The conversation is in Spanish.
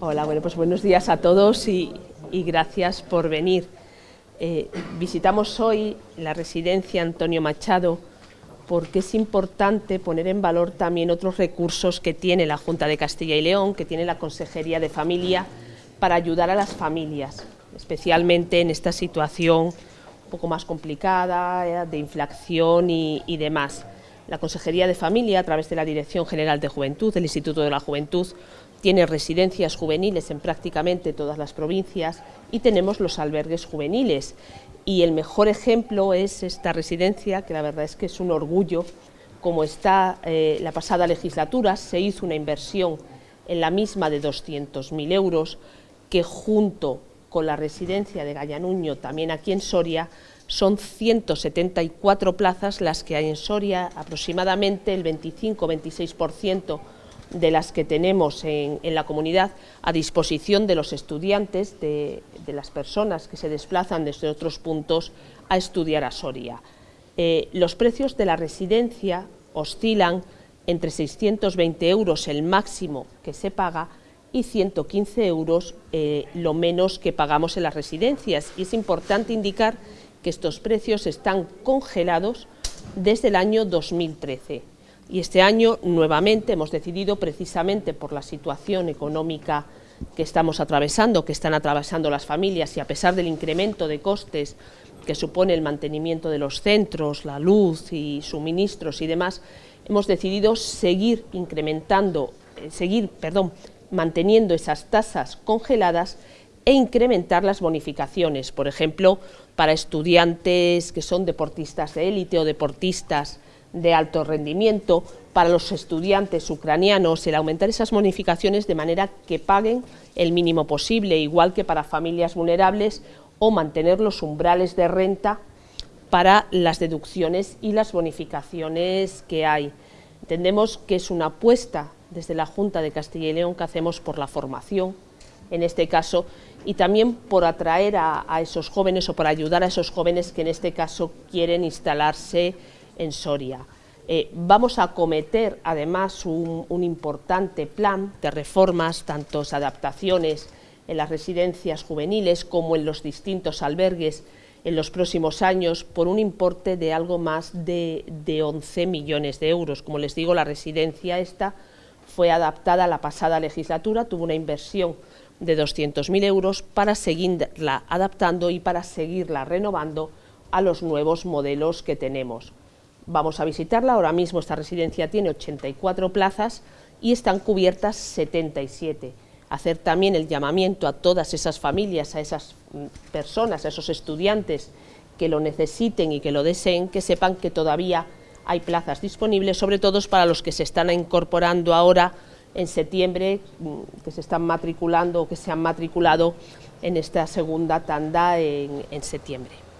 Hola, bueno, pues buenos días a todos y, gracias por venir. Eh, visitamos hoy la residencia Antonio Machado porque es importante poner en valor también otros recursos que tiene la Junta de Castilla y León, que tiene la Consejería de Familia, para ayudar a las familias, especialmente en esta situación un poco más complicada, eh, de inflación y, y demás. La Consejería de Familia, a través de la Dirección General de Juventud, del Instituto de la Juventud, tiene residencias juveniles en prácticamente todas las provincias y tenemos los albergues juveniles. Y el mejor ejemplo es esta residencia, que la verdad es que es un orgullo, como está eh, la pasada legislatura, se hizo una inversión en la misma de 200.000 euros, que junto con la residencia de Gallanuño, también aquí en Soria, son 174 plazas las que hay en Soria, aproximadamente el 25-26% de las que tenemos en, la comunidad a disposición de los estudiantes, de, las personas que se desplazan desde otros puntos a estudiar a Soria. Eh, los precios de la residencia oscilan entre 620 euros el máximo que se paga y 115 euros eh, lo menos que pagamos en las residencias. Y es importante indicar que estos precios están congelados desde el año 2013 y este año nuevamente hemos decidido, precisamente por la situación económica que estamos atravesando, que están atravesando las familias y a pesar del incremento de costes que supone el mantenimiento de los centros, la luz y suministros y demás, hemos decidido seguir incrementando, eh, seguir, perdón, manteniendo esas tasas congeladas e incrementar las bonificaciones, por ejemplo, para estudiantes que son deportistas de élite o deportistas de alto rendimiento para los estudiantes ucranianos, el aumentar esas bonificaciones de manera que paguen el mínimo posible, igual que para familias vulnerables, o mantener los umbrales de renta para las deducciones y las bonificaciones que hay. Entendemos que es una apuesta desde la Junta de Castilla y León que hacemos por la formación, en este caso, y también por atraer a, esos jóvenes o por ayudar a esos jóvenes que en este caso quieren instalarse en Soria. Eh, vamos a acometer además un, importante plan de reformas, tantos adaptaciones en las residencias juveniles como en los distintos albergues en los próximos años por un importe de algo más de, de 11 millones de euros. Como les digo, la residencia esta fue adaptada a la pasada legislatura, tuvo una inversión de 200.000 euros para seguirla adaptando y para seguirla renovando a los nuevos modelos que tenemos. Vamos a visitarla, ahora mismo esta residencia tiene 84 plazas y están cubiertas 77. Hacer también el llamamiento a todas esas familias, a esas mm, personas, a esos estudiantes que lo necesiten y que lo deseen, que sepan que todavía hay plazas disponibles, sobre todo para los que se están incorporando ahora en septiembre, mm, que se están matriculando o que se han matriculado en esta segunda tanda en, en septiembre.